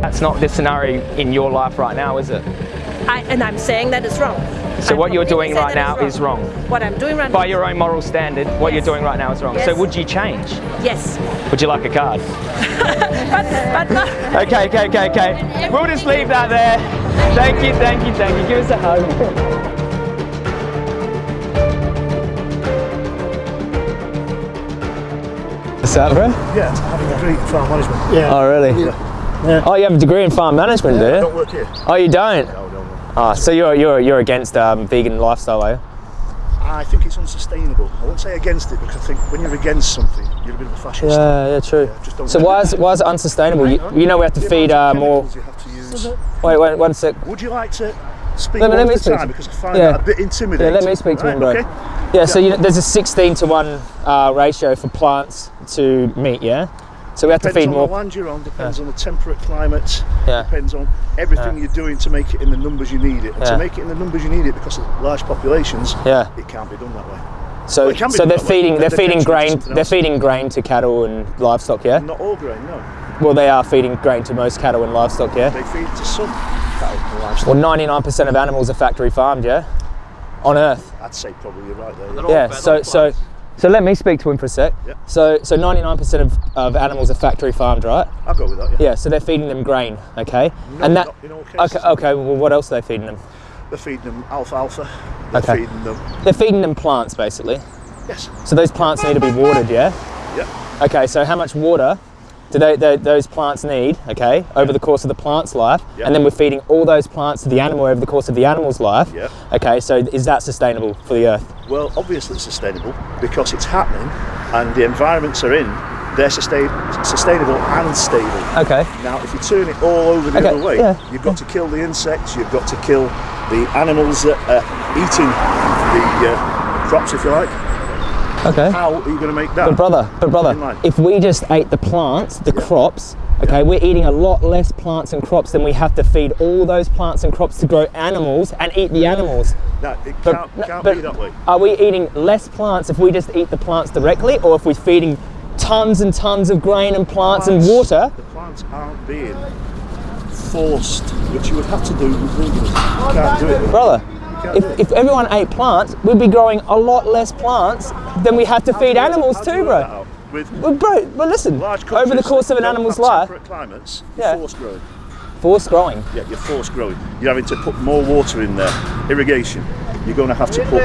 That's not the scenario in your life right now, is it? I, and I'm saying that is wrong. So I'm what you're doing right now is wrong. What I'm doing right By now. By your own moral standard, what you're doing right now is wrong. So would you change? Yes. Would you like a card? But, but no. Okay, okay, okay, okay. We'll just leave that there. Thank you, thank you, thank you. Give us a hug. What's that, bro? Yeah, having a degree in farm management. Yeah. Oh, really? Yeah. Oh, you have a degree in farm management, do I you? don't work here. Oh, you don't? No, no, no. Oh, so you're you're you're against um, vegan lifestyle, are you? I think it's unsustainable. I won't say against it because I think when you're against something, you're a bit of a fascist. Yeah, yeah, true. just don't so why it. is why is it unsustainable? You, you know we have to The feed uh, more. chemicals You have to use. Wait, wait, one sec. Would you like to speak Let me- let me at a speak time to- because I find yeah. that a bit intimidating. Yeah, let me speak to Right, him, bro. Okay? Yeah, so you know, there's a 16 to one uh, ratio for plants to meat. Yeah. So we have to Depends feed on more. the land you're on, depends on the temperate climate, Yeah. depends on everything Yeah. you're doing to make it in the numbers you need it. And Yeah. to make it in the numbers you need it because of large populations, Yeah. it can't be done that way. So Well, it can be so they're feeding they're They're feeding grain they're feeding grain to cattle and livestock. Yeah. Not all grain, no. Well, they are feeding grain to most cattle and livestock. Yeah. They feed to some cattle and livestock. Well, 99% of animals are factory farmed. Yeah. On Earth. I'd say probably you're right there. Yeah. So so so let me speak to him for a sec. Yeah. So so 99% of, of animals are factory farmed, right? I'll go with that, yeah. Yeah. So they're feeding them grain. Okay. No, and that. not in all cases. Okay. Okay. Well, what else are they feeding them? They're feeding them alfalfa. They're Okay. feeding them. They're feeding them plants, basically. Yes. So those plants need to be watered, yeah? Yep. Okay, so how much water do they, they, those plants need, okay, over the course of the plant's life? Yep. And then we're feeding all those plants to the animal over the course of the animal's life. Yep. Okay, so is that sustainable for the earth? Well, obviously it's sustainable because it's happening and the environments are in. They're sustain- sustainable and stable. Okay. Now, if you turn it all over the Okay, other way, yeah. you've got to kill the insects, you've got to kill the animals that are eating the uh, crops, if you like. Okay. How are you going to make that? But brother, but brother, if we just ate the plants, the crops, okay, we're eating a lot less plants and crops than we have to feed all those plants and crops to grow animals and eat the animals. No, it can't, no, can't but be that way. Are we eating less plants if we just eat the plants directly, or if we're feeding tons and tons of grain and plants and water? The plants aren't being forced, which you would have to do with veganism. You can't do it. Brother, if, if everyone ate plants, we'd be growing a lot less plants than we have to feed animals too, bro. that? With Well, bro, but listen, over the course of an animal's life, climates, Yeah. forced growing. forced growing. Yeah, you're forced growing. You're having to put more water in there, irrigation. You're going to have to put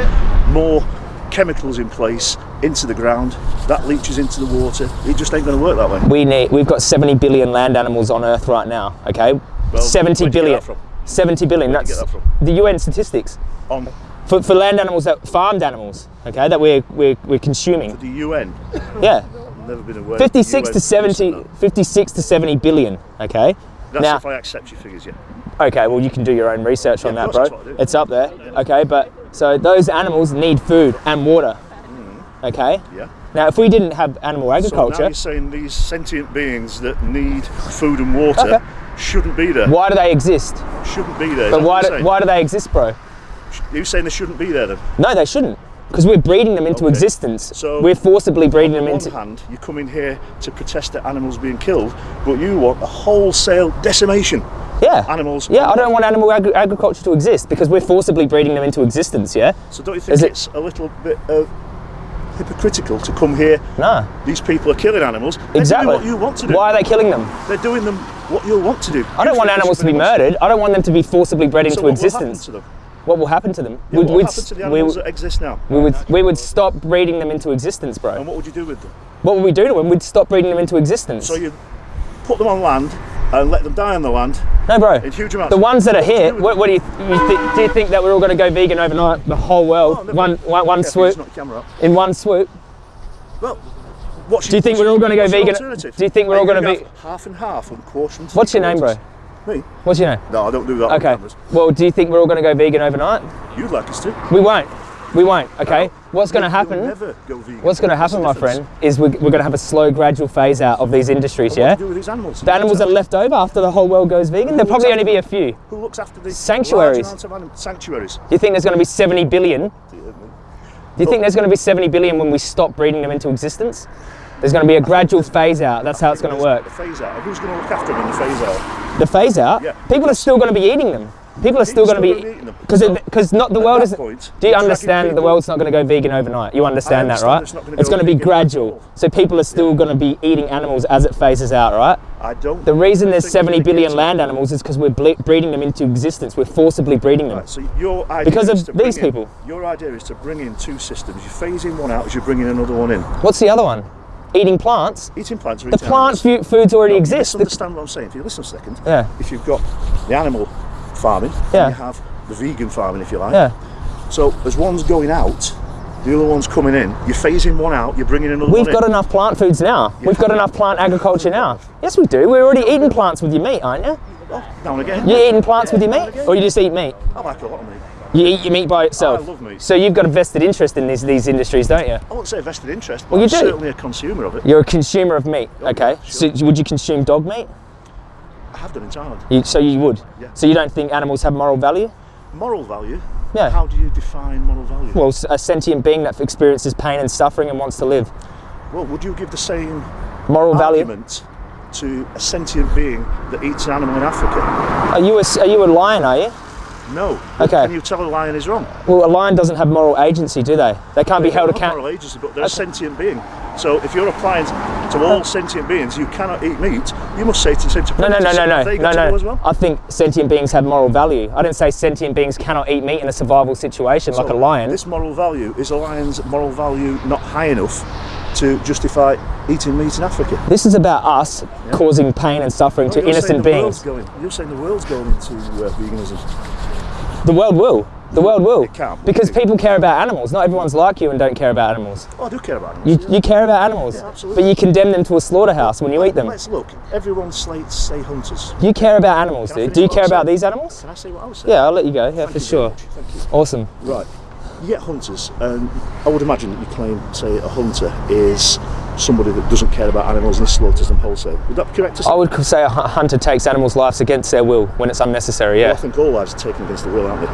more chemicals in place into the ground. That leaches into the water. It just ain't going to work that way. We need, we've got 70 billion land animals on Earth right now, okay? Well, 70 where'd you get billion. That from? 70 billion, Where'd you that's the UN statistics. On For, for land animals, that farmed animals, okay, that we're, we're, we're consuming. the UN. Yeah, never been aware. 56 the to 70, 56 to 70 billion, okay? That's now, if I accept your figures, yeah. Okay, well, you can do your own research on that, bro. course, that's what I do. It's up there. Okay, but so those animals need food and water. Hmm. Okay. Yeah. Now, if we didn't have animal So now agriculture, you're saying these sentient beings that need food and water Okay. Shouldn't be there. why do they exist? Shouldn't be there. But why do, why do they exist, bro? You're saying they shouldn't be there then? No, they shouldn't. Because we're breeding them into Okay. existence. So, we're forcibly breeding them On one into. hand, you come in here to protest that animals being killed, but you want a wholesale decimation. Yeah. Animals. Yeah, I don't want animal agri- agriculture to exist because we're forcibly breeding them into existence. Yeah. So don't you think Is it- it's a little bit uh, hypocritical to come here? No. These people are killing animals. They're Exactly. what you want to do. Why are they killing them? They're doing them what you'll want to do. I don't want animals to be murdered. I don't want them to be forcibly bred So into what will existence. them? What will happen to them? Yeah, We'd- what will we'd happen to the s- we animals that exist now? We would we would stop breeding them into existence, bro. And what would you do with them? What would we do to them? We'd stop breeding them into existence. So you put them on land and let them die on the land no, bro. in huge amounts. The ones that are here, do what, what do you, you thi- do? You think that we're all going to go vegan overnight? The whole world, Oh, one one one Careful, swoop, it's not camera up. in one swoop. Well, Do you think we're all gonna go vegan- do you think we're all gonna be- half and half and quarter What's your name, bro? Me? What's your name? No, I don't do that. Okay. Well, do you think we're all going to go vegan overnight? You'd like us to. We won't. We won't. Okay. What's going to happen? never go vegan. What's going to happen, my friend, is we're, we're going to have a slow, gradual phase out of these industries. Yeah. do you do with these animals? The animals are left over after the whole world goes vegan, there'll probably only be a few. Who looks after these Sanctuaries. large amount of anim- sanctuaries? you think there's going to be 70 billion? Do you think there's going to be 70 billion when we stop breeding them into existence? There's going to be a gradual phase out. That's how it's going to work. The phase out. Who's going to look after them in the phase out? The phase out. Yeah. People are still going to be eating them. People are still going to be because because not the world is. point, do you understand that the world's not going to go vegan overnight? You understand, that, right? it's not gonna It's going to be gradual. So people are still going to be eating animals as it phases out, right? I don't. The reason there's think 70 we're gonna billion land animals is because we're breeding them into existence. We're forcibly breeding them. Right, so your idea Because is of these in- people. Your idea is to bring in two systems. You phase in one out as you're bringing another one in. What's the other one? Eating plants. Eating plants The plant foods already No, exist. Understand what I'm saying? If you listen a second, Yeah. if you've got the animal farming, Yeah. and you have the vegan farming, if you like. yeah. So as one's going out, the other one's coming in. You're phasing one out. You're bringing another We've got in. enough plant foods now. We've got enough plant agriculture now. Yes, we do. We're already eating plants with your meat, aren't you? Oh, now and again. You're eating plants with your meat, or you just eat meat? I like a lot of meat. You eat your meat by itself. I love meat. So you've got a vested interest in these these industries, don't you? I won't say vested interest, but Well, you I'm do. certainly a consumer of it. You're a consumer of meat. Oh, okay. sure. So would you consume dog meat? I have done in Thailand. You, so you would. Yeah. So you don't think animals have moral value? Moral value. Yeah. How do you define moral value? Well, a sentient being that experiences pain and suffering and wants to live. Well, would you give the same Moral value. to a sentient being that eats an animal in Africa? Are you a, are you a lion? Are you? No. Okay. Can you tell a lion is wrong? Well, a lion doesn't have moral agency, do they? They can't be held accountable. moral agency, but they're a sentient being. So if you're applying to all sentient beings, you cannot eat meat. You must say to, say to No, no, no, no, no, no, to no. well. I think sentient beings have moral value. I didn't say sentient beings cannot eat meat in a survival situation like a lion. This moral value is a lion's moral value not high enough to justify eating meat in Africa. This is about us causing pain and suffering to You're saying innocent beings. Going, you're saying the world's going into uh, veganism. The world will. The world will. It can't. Because people care about animals. Not everyone's like you and don't care about animals. Oh, I do care about You, animals. you care about animals, Yeah, absolutely. but you condemn them to a slaughterhouse when you eat them. Let's look. Everyone slates say hunters. You care about animals, Can dude. Do you care about these animals? Can I say what I was saying? Yeah, I'll let you go. Yeah, Thank for sure. Thank you. Awesome. Right. You get hunters, and I would imagine that you claim, say, a hunter is somebody that doesn't care about animals and slaughters them wholesale. Would that be correct to say? I would say a hunter takes animals' lives against their will when it's unnecessary. Yeah, I think all lives are taken against their will, aren't they?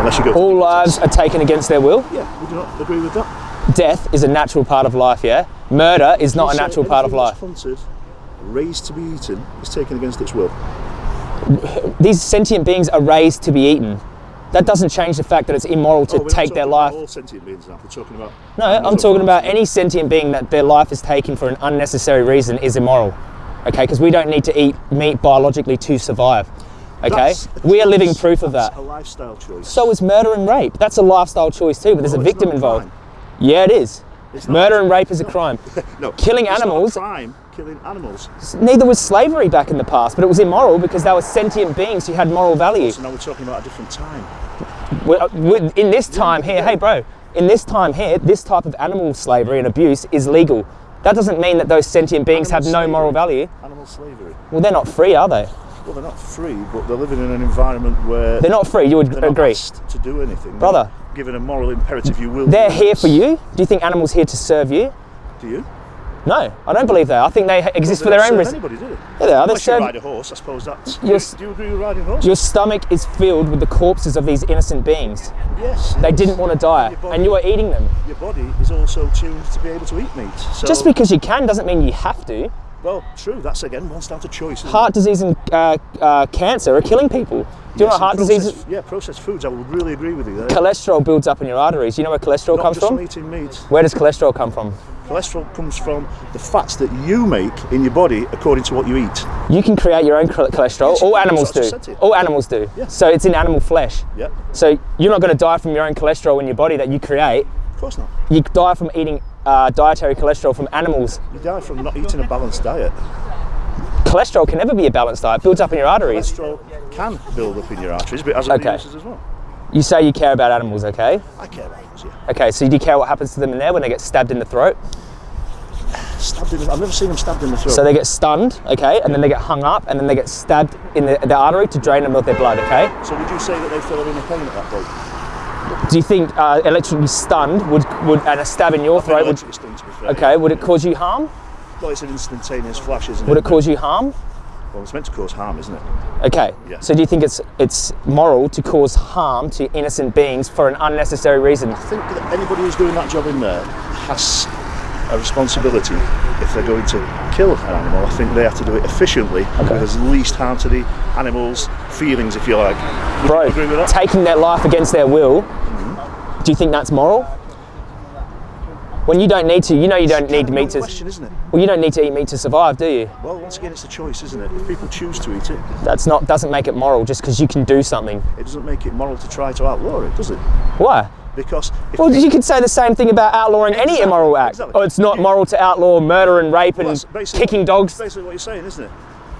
Unless you go. All lives are taken against their will. Yeah. Would you not agree with that? Death is a natural part of life. Yeah. Murder is not a natural part of life. Hunted, raised to be eaten, is taken against its will. These sentient beings are raised to be eaten. That doesn't change the fact that it's immoral to Oh, take their life. All sentient beings now. We're talking about. No, I'm talking about any sentient being that their life is taken for an unnecessary reason is immoral. Okay, because we don't need to eat meat biologically to survive. Okay, That's we are living proof of that. A lifestyle choice. So is murder and rape. That's a lifestyle choice too, but there's No, a victim involved. crime. Yeah, it is. Murder and rape is a crime. No. killing it's not a animals- crime. Killing animals. Neither was slavery back in the past, but it was immoral because they were sentient beings who had moral value. So now we're talking about a different time. We're- uh, we're- In this time here, hey bro, in this time here, this type of animal slavery and abuse is legal. That doesn't mean that those sentient beings have Animal no moral value. Animal slavery. Well, they're not free, are they? Well, they're not free, but they're living in an environment where They're not free. You would they're not agree. to do anything. Brother. Given a moral imperative, you will. They're here for you. Do you think animals here to serve you? Do you? No, I don't believe that. I think they exist for They their own reason. Anybody, do they? Yeah, they are. They Unless you ride a horse, I suppose that's. You're do you agree with riding a horse? Your stomach is filled with the corpses of these innocent beings. yes. They yes. didn't want to die, Your body- and you are eating them. Your body is also tuned to be able to eat meat. So, Just because you can doesn't mean you have to. Well, true. That's again one's down to choice. Heart disease and uh, uh, cancer are killing people. Do you know Yes, what heart and disease? processed- Yeah, processed foods. I would really agree with you there. Cholesterol builds up in your arteries. You know where cholesterol Not comes just from? from eating meat. Where does cholesterol come from? Cholesterol comes from the fats that you make in your body according to what you eat. You can create your own cholesterol. Yes, All animals That's what I do. said to you. All animals do. Yeah. So it's in animal flesh. Yeah, So you're not going to die from your own cholesterol in your body that you create. of course not. You die from eating uh, dietary cholesterol from animals. You die from not eating a balanced diet. Cholesterol can never be a balanced diet. It builds up in your arteries. Cholesterol can build up in your arteries, but it has Okay. other uses as well. You say you care about animals, okay? I care about those, yeah. Okay, so do you care what happens to them in there when they get stabbed in the throat? Stabbed in the, I've never seen them stabbed in the throat. So they get stunned, okay, and then they get hung up, and then they get stabbed in the, the artery to drain them of their blood, okay? So would you say that they feel any pain at that point? Do you think uh, electrically stunned would, would and a stab in your throat would, Electric sting, to be fair. okay, would it cause you harm? Well, it's an instantaneous flash, isn't Would it? it cause you harm? Well, it's meant to cause harm, isn't it? Okay. Yeah. So do you think it's it's moral to cause harm to innocent beings for an unnecessary reason? I think that anybody who's doing that job in there has a responsibility if they're going to kill an animal. I think they have to do it efficiently with as least harm to the animal's feelings, if you like. Would Bro, you agree with that? taking their life against their will, Mm-hmm. do you think that's moral? When you don't need to, you know you don't need meat to. question, isn't it? Well, you don't need to eat meat to survive, do you? Well, once again, it's a choice, isn't it? If people choose to eat it, That's not doesn't make it moral just because you can do something. it doesn't make it moral to try to outlaw it, does it? Why? Because if Well, you could say the same thing about outlawing any immoral act. exactly. Oh, it's not moral to outlaw murder and rape Well, and kicking dogs. That's basically what you're saying, isn't it?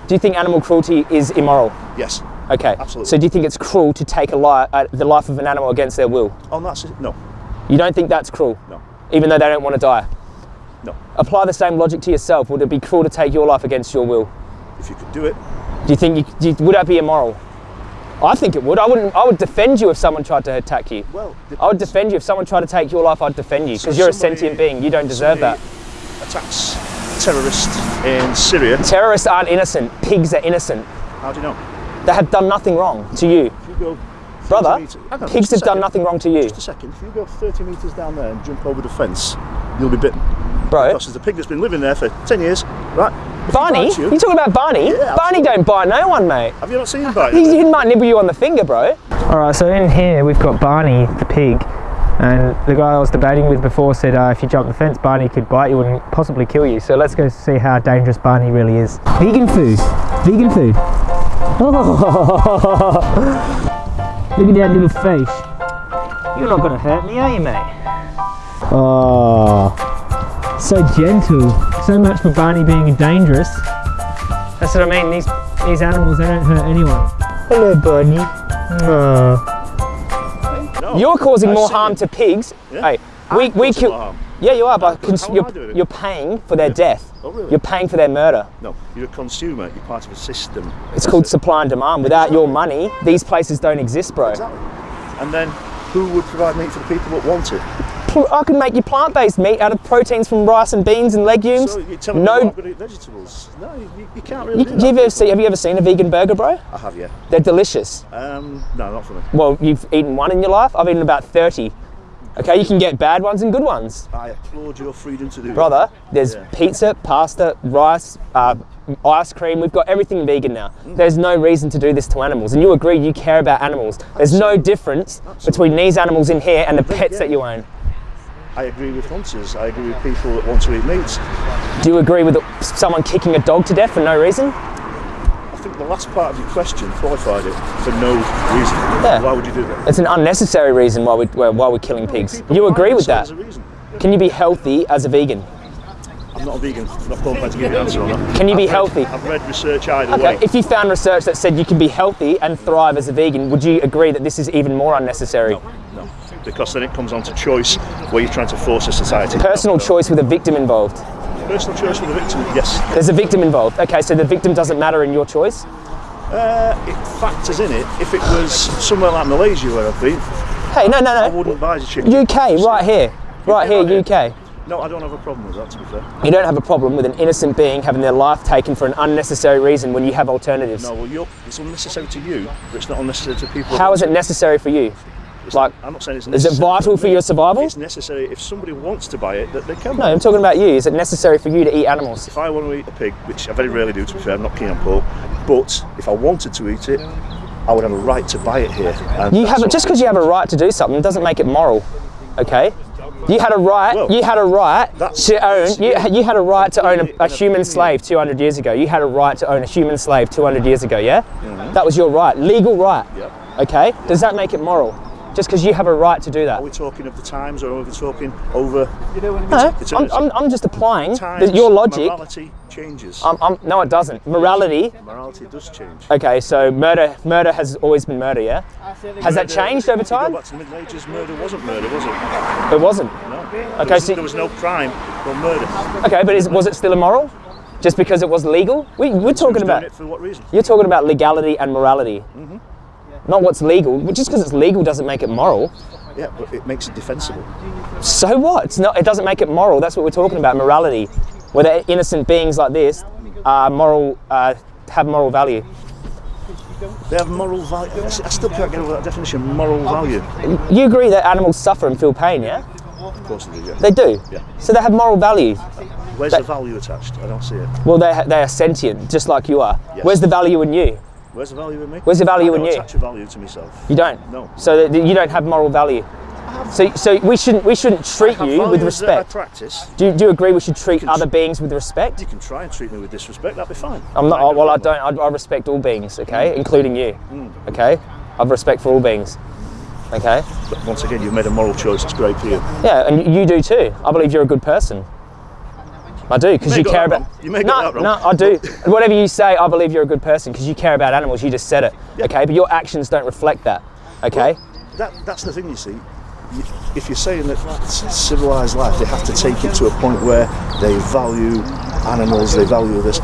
Do you think animal cruelty is immoral? Yes. Okay. Absolutely. So do you think it's cruel to take a li- uh, the life of an animal against their will? On that, si- no, You don't think that's cruel? no, Even though they don't want to die? no. Apply the same logic to yourself. Would it be cruel to take your life against your will? If you could do it, Do you think you, do you, would that be immoral? I think it would. I wouldn't. I would defend you if someone tried to attack you. well, I would defend you if someone tried to take your life. I'd defend you So because you're a sentient being. You don't deserve that. Attacks terrorist in Syria. Terrorists aren't innocent. Pigs are innocent. How do you know? They have done nothing wrong to you, If you go 30 brother. metres- hang on, Pigs just have done nothing wrong to you, Just a second. If you go 30 metres down there and jump over the fence, you'll be bitten. bro. Because there's a pig that's been living there for 10 years, right? If Barney, you you, talking about Barney? Yeah, Barney don't bite no one, mate. have you not seen him bite? He, he might nibble you on the finger, bro. All right, so in here we've got Barney, the pig, and the guy I was debating with before said uh, if you jump the fence, Barney could bite you and possibly kill you. So let's go see how dangerous Barney really is. Vegan food, vegan food. Look at that little face. You're not gonna hurt me, are you, mate? Oh, so gentle. So much for Barney being dangerous. That's what I mean. These these animals, they don't hurt anyone. Hello, Barney. No. You're causing more harm to pigs. Yeah. Hey, we, we kill. harm. Yeah, you are, but cons- you're, you're paying for their death. Oh, really? You're paying for their murder. No, you're a consumer. You're part of a system. It's called supply and demand. Without your money, these places don't exist, bro. Exactly. And then who would provide meat for the people that want it? I can make you plant-based meat out of proteins from rice and beans and legumes. So you're telling me no, I'm going to eat vegetables? No, you, you can't really you, do you ever see, have you ever seen a vegan burger, bro? I have, yeah. They're delicious. Um, no, not for me. Well, you've eaten one in your life. I've eaten about 30. Okay, you can get bad ones and good ones. I applaud your freedom to do brother. There's Yeah. pizza, pasta, rice, uh, ice cream. We've got everything vegan now. Mm. There's no reason to do this to animals, and you agree you care about animals. There's no difference between these animals in here and the pets yeah. that you own. I agree with hunters. I agree with people that want to eat meat. Do you agree with someone kicking a dog to death for no reason? The last part of your question qualified it for no reason. Yeah. Why would you do that? It's an unnecessary reason why we why we're killing pigs. You agree with that? Can you be healthy as a vegan? I'm not a vegan. I'm not qualified to give you an answer on that. Can you be I've read- healthy? I've read research either Okay, way. if you found research that said you can be healthy and thrive as a vegan, would you agree that this is even more unnecessary? No, because then it comes on to choice where you're trying to force a society. Personal No, no. choice with a victim involved. Personal choice for the victim, yes. There's a victim involved. Okay, so the victim doesn't matter in your choice. Uh, it factors in it. If it was somewhere like Malaysia where I've been, Hey, no, no, no. I wouldn't buy the chicken. UK, right here, right here, right here. UK. No, I don't have a problem with that, to be fair. You don't have a problem with an innocent being having their life taken for an unnecessary reason when you have alternatives. No, well, you're, it's unnecessary to you, but it's not unnecessary to people. How is it necessary for you? It's like, I'm not saying it's Is it vital for your survival? It's necessary if somebody wants to buy it, that they can. No, I'm talking about you. Is it necessary for you to eat animals? If I want to eat a pig, which I very rarely do, to be fair, I'm not keen on pork, but if I wanted to eat it, I would have a right to buy it here. And You have what- just because you have a right to do something doesn't make it moral. Okay? You had a right. Well, you had a right to own. You, you had a right to own a, a human slave 200 years ago. You had a right to own a human slave 200 years ago. Yeah, Mm-hmm. that was your right, legal right. Yep. Okay. Does that make it moral? Just because you have a right to do that? Are we talking of the times or are we talking over No, it's- I'm, I'm, I'm just applying the, times? your logic. Morality changes. I'm, I'm, no, it doesn't. Morality. Morality does change. Okay, so murder, murder has always been murder. Yeah. Has that changed over if you time? Go back to the Middle Ages, murder wasn't murder, was it? It wasn't. No. Okay, there was, so- there was no crime called murder. Okay, but is, was it still immoral? Just because it was legal? We, we're talking about. it for what reason? You're talking about legality and morality. Mm-hmm. Not what's legal. Just because it's legal doesn't make it moral. Yeah, but it makes it defensible. So what? It's not. It doesn't make it moral. That's what we're talking about. Morality. Whether innocent beings like this are moral, uh, have moral value. They have moral value. I still can't get over that definition. Moral value. You agree that animals suffer and feel pain, yeah? Of course they do, yeah. They do. Yeah. So they have moral value. Where's But- the value attached? I don't see it. Well, they they are sentient, just like you are. Yes. Where's the value in you? Where's the value in me? Where's the value I in don't you? attach a value to myself. You don't. No. So that you don't have moral value. So so we shouldn't we shouldn't treat you with I respect. practice. Do you, do you agree we should treat other beings with respect? You can try and treat me with disrespect. That'd be fine. I'm not. No well, I don't. I, I respect all beings. Okay, including you. Mm. Okay, I have respect for all beings. Okay. But once again, you've made a moral choice. It's great for you. Yeah, and you do too. I believe you're a good person. I do because may you care about. You may no, got that wrong. no, I do. Whatever you say, I believe you're a good person because you care about animals. You just said it. Okay, but your actions don't reflect that. Okay. That, that's the thing, you see. If you're saying that civilized life, they have to take it to a point where they value animals, they value this.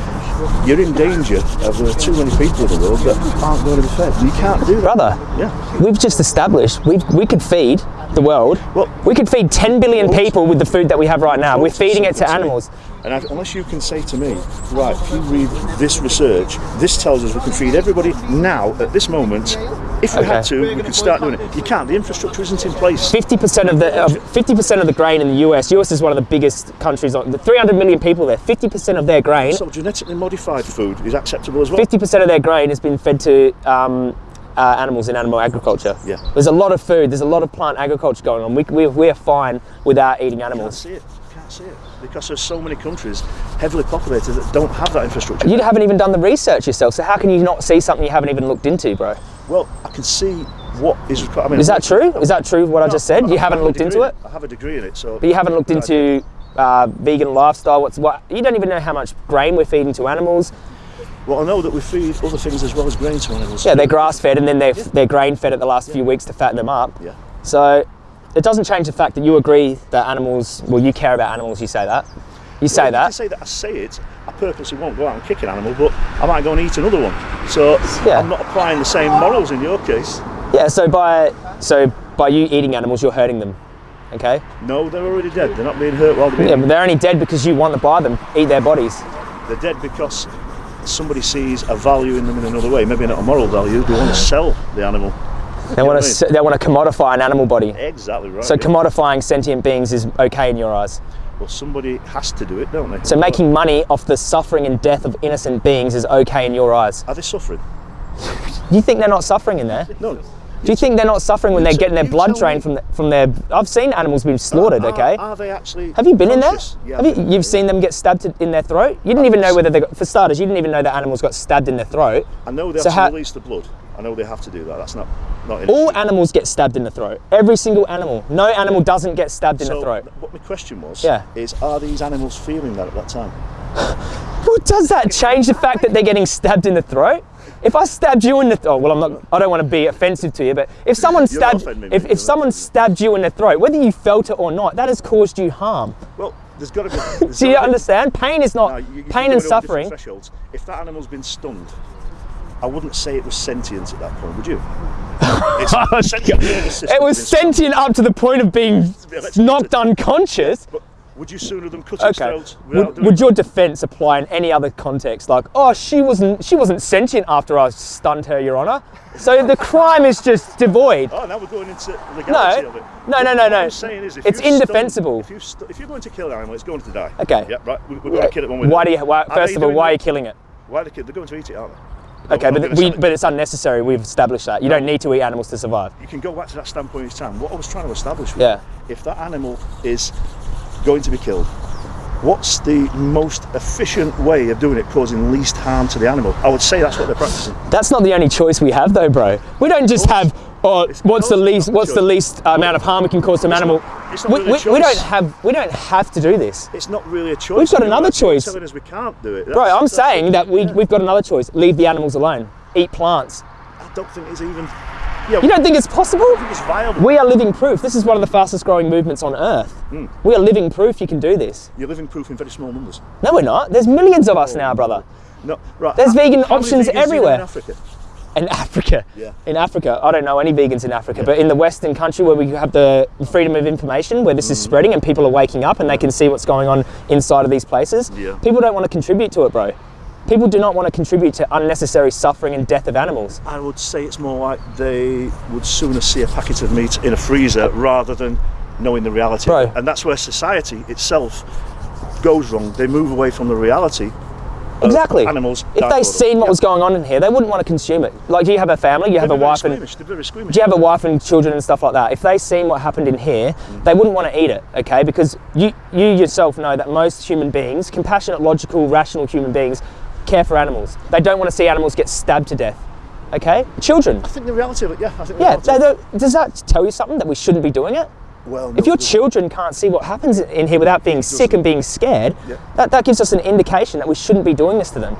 You're in danger of there are too many people in the world that aren't going to be fed. You can't do that. Brother, Yeah. we've just established we we could feed the world. Well- we could feed 10 billion people with the food that we have right now. We're feeding it to animals. And I, unless you can say to me, right, if you read this research, this tells us we can feed everybody now at this moment. If we had to, we could start doing it. You can't. The infrastructure isn't in place. 50% of the uh, 50% of the grain in the US. US is one of the biggest countries on the 300 million people there. 50% of their grain, So genetically modified food is acceptable as well. 50% of their grain has been fed to um, uh, animals in animal agriculture. Yeah. There's a lot of food. There's a lot of plant agriculture going on. We we we're fine without eating can't animals. See it. It because there's so many countries heavily populated that don't have that infrastructure. You haven't even done the research yourself. So how can you not see something you haven't even looked into, bro? Well, I can see what is. required. I mean, Is that true? Is that true? What I just said? You haven't have looked into it. in I have a degree in it, so. But you haven't looked into uh, vegan lifestyle. What's what? You don't even know how much grain we're feeding to animals. Well, I know that we feed other things as well as grain to animals. Yeah, they're grass fed and then they're they're grain fed at the last few weeks to fatten them up. Yeah. So it doesn't change the fact that you agree that animals. Well, you care about animals. You say that. You say Well, that. say that I say it. I purposely won't go out and kick an animal, but I might go and eat another one. So Yeah. I'm not applying the same morals in your case. Yeah. So by so by you eating animals, you're hurting them. Okay. No, they're already dead. They're not being hurt while they're being. Yeah, but they're only dead because you want to buy them, eat their bodies. They're dead because somebody sees a value in them in another way. Maybe not a moral value. They want to sell the animal. They want to they want to commodify an animal body. Exactly right. So yeah. commodifying sentient beings is okay in your eyes. well, somebody has to do it, don't they? So making money off the suffering and death of innocent beings is okay in your eyes. Are they suffering? Do you think they're not suffering in there? No. Do you think they're not suffering when You they're getting their blood drained me. from the, from their? I've seen animals being slaughtered. Are- Okay. Are they actually? Have you been in there? Yeah, Have you, you've there. seen them get stabbed in their throat? You didn't even know whether they got, for starters, you didn't even know that animals got stabbed in their throat. I know they have So to how- release the blood. I know they have to do that. That's not not All animals get stabbed in the throat. Every single animal. No animal doesn't get stabbed in so the throat. what my question was Yeah. is are these animals feeling that at that time? Well, does that change the fact that they're getting stabbed in the throat? If I stabbed you in the oh well, I'm not. I don't want to be offensive to you, but if someone stabbed, me, if, if someone stabbed you in the throat, whether you felt it or not, that has caused you harm. Well, there's got to be. Do you understand? Pain is not No, you- you pain and suffering. If that animal's been stunned, I wouldn't say it was sentient at that point, would you? It's oh, system It was has been stunned. sentient up to the point of being knocked unconscious. But would you sooner them cut its Okay. throat Would, would your defence apply in any other context? Like, oh, she wasn't she wasn't sentient after I stunned her, Your Honour. So the crime is just devoid. Oh, now we're going into legality No. of it. No, no, no, What no. I'm saying is, if It's indefensible. if, you if you're going to kill an animal, it's going to die. Okay. Yeah, right. We, we're going to kill it one way. Why do you? Why, first of all, why are you killing it? Why are they? They're going to eat it, aren't they? Okay, but we, but it's unnecessary. We've established that you don't need to eat animals to survive. you can go back to that standpoint each time. What I was trying to establish was Yeah. if that animal is going to be killed, what's the most efficient way of doing it, causing least harm to the animal? I would say that's what they're practicing. That's not the only choice we have, though, bro. We don't just have. Oh, It's- what's the least? not What's the least amount of harm we can cause to an animal? it's not we, really a we, we don't have. We don't have to do this, It's not really a choice. We've got another choice. Telling us we can't do it, bro. I'm saying that we we've got another choice. Leave the animals alone. Eat plants. I don't think it's even. Yeah, You don't think it's possible? Think it's viable. We are living proof. This is one of the fastest growing movements on earth. Hmm. We are living proof you can do this. You're living proof in very small numbers. No, we're not. There's millions of us now, brother. No, right. There's how- vegan options vegans do you everywhere. In Africa. In Africa. Yeah. In Africa. I don't know any vegans in Africa, but in the Western country where we have the freedom of information, where this Mm. is spreading and people are waking up and they can see what's going on inside of these places, Yeah. people don't want to contribute to it, bro. People do not want to contribute to unnecessary suffering and death of animals. I would say it's more like they would sooner see a packet of meat in a freezer rather than knowing the reality. Bro. And that's where society itself goes wrong. They move away from the reality. Exactly. Animals. If they seen what Yeah. was going on in here, they wouldn't want to consume it. Like, do you have a family? You have They're a wife and squeamish. They're very squeamish. do you have a wife and children and stuff like that? If they seen what happened in here, mm. they wouldn't want to eat it, okay? Because you you yourself know that most human beings, compassionate, logical, rational human beings, care for animals. They don't want to see animals get stabbed to death. Okay? Children. I think the reality of it, yeah. I think the Yeah, reality they of it- don't- does that tell you something that we shouldn't be doing it? Well, If your children can't see what happens in here without being sick and being scared, Yeah. that, that gives us an indication that we shouldn't be doing this to them.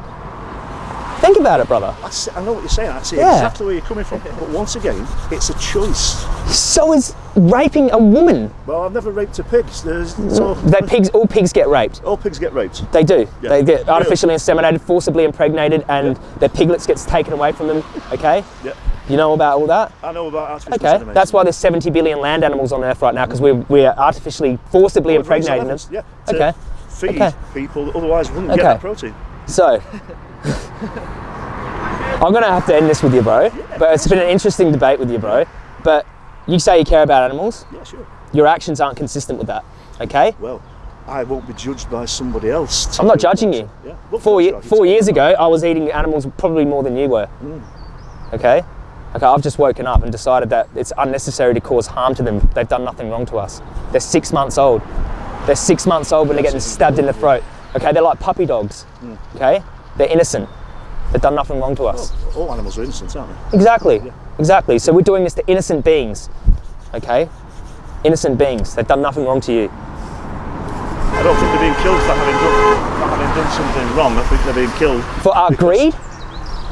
Think about it, brother. I, see, I know what you're saying. I see Yeah. exactly where you're coming from. But once again, it's a choice. So is raping a woman. Well, I've never raped a pig. There's, so mm, They pigs, all pigs get raped. all pigs get raped. They do. Yeah. They get artificially inseminated, forcibly impregnated, and their piglets gets taken away from them. Okay. Yeah. You know about all that? I know about artificial Okay. insemination. That's why there's 70 billion land animals on Earth right now because we're we're artificially, forcibly We've impregnating them. Yeah. To Okay. Feed Okay. people that otherwise wouldn't Okay. get that protein. So, I'm gonna have to end this with you, bro. But it's been an interesting debate with you, bro. But you say you care about animals. Yeah, sure. Your actions aren't consistent with that. Okay. Well, I won't be judged by somebody else. I'm not judging you. Yeah. Well, Four, ye- four years ago, I was eating animals probably more than you were. Hmm. Okay? Okay, I've just woken up and decided that it's unnecessary to cause harm to them. They've done nothing wrong to us. They're six months old. They're six months old when they're getting stabbed in the throat. Okay, they're like puppy dogs. Hmm. Okay? They're innocent. They've done nothing wrong to us. All animals are innocent, aren't they? Exactly. Exactly. So we're doing this to innocent beings. Okay? Innocent beings. They've done nothing wrong to you. I don't think they're being killed for having done, for having done something wrong. I think they're being killed. For our greed?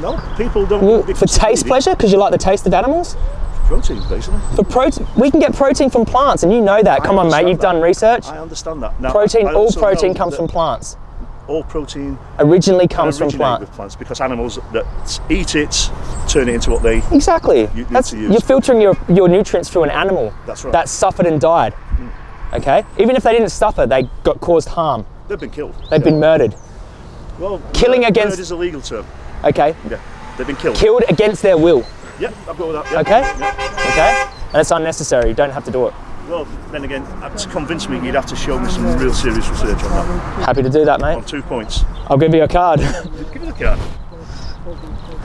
No, people don't. Well, For taste pleasure? Because you like the taste of animals? Protein, basically. For protein, we can get protein from plants, and you know that. I Come on, mate, you've that. done research. I understand that. Now, Protein, I all protein comes from plants. All protein Originally comes from originate plants. with plants because animals that eat it turn it into what they. Exactly. That's, you're filtering your, your nutrients through an animal That's right. that suffered and died. Hmm. Okay? Even if they didn't suffer, they got caused harm. They've been killed. They've Yeah. been murdered. well. killing murder- against- murder is a legal term. Okay? Yeah, they've been killed. Killed against their will. Yeah, I've got all that. Yeah. Okay? Yeah. Okay? And it's unnecessary. You don't have to do it. Well, then again, uh, to convince me, you'd have to show me some real serious research on that. Happy to do that, mate. On two points. I'll give you a card. Give me the card.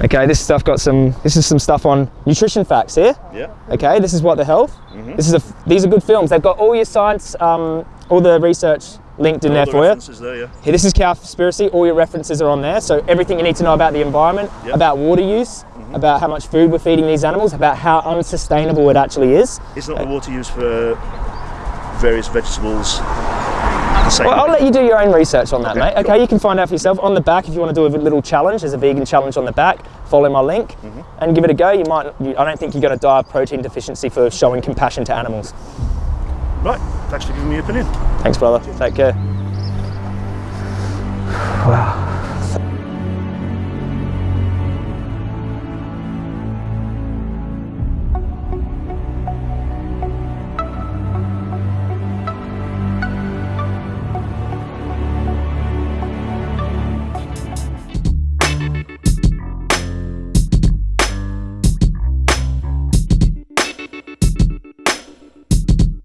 okay, this stuff got some. This is some stuff on nutrition facts here. Yeah. Okay, this is what the health. Mm-hmm. This is a. These are good films. They've got all your science, um, all the research linked in All there the for you. there, yeah. Here, this is Cowspiracy. All your references are on there. So everything you need to know about the environment, Yep. about water use, Mm-hmm. about how much food we're feeding these animals, about how unsustainable it actually is. It's not the water used for various vegetables. Well, I'll let you do your own research on that, Okay, mate. Okay, cool. you can find out for yourself. On the back, if you want to do a little challenge, there's a vegan challenge on the back. Follow my link Mm-hmm. and give it a go. You might. You, I don't think you're going to die of protein deficiency for showing compassion to animals. Right. Thanks for giving me your opinion. Thanks, brother. Take care. Wow.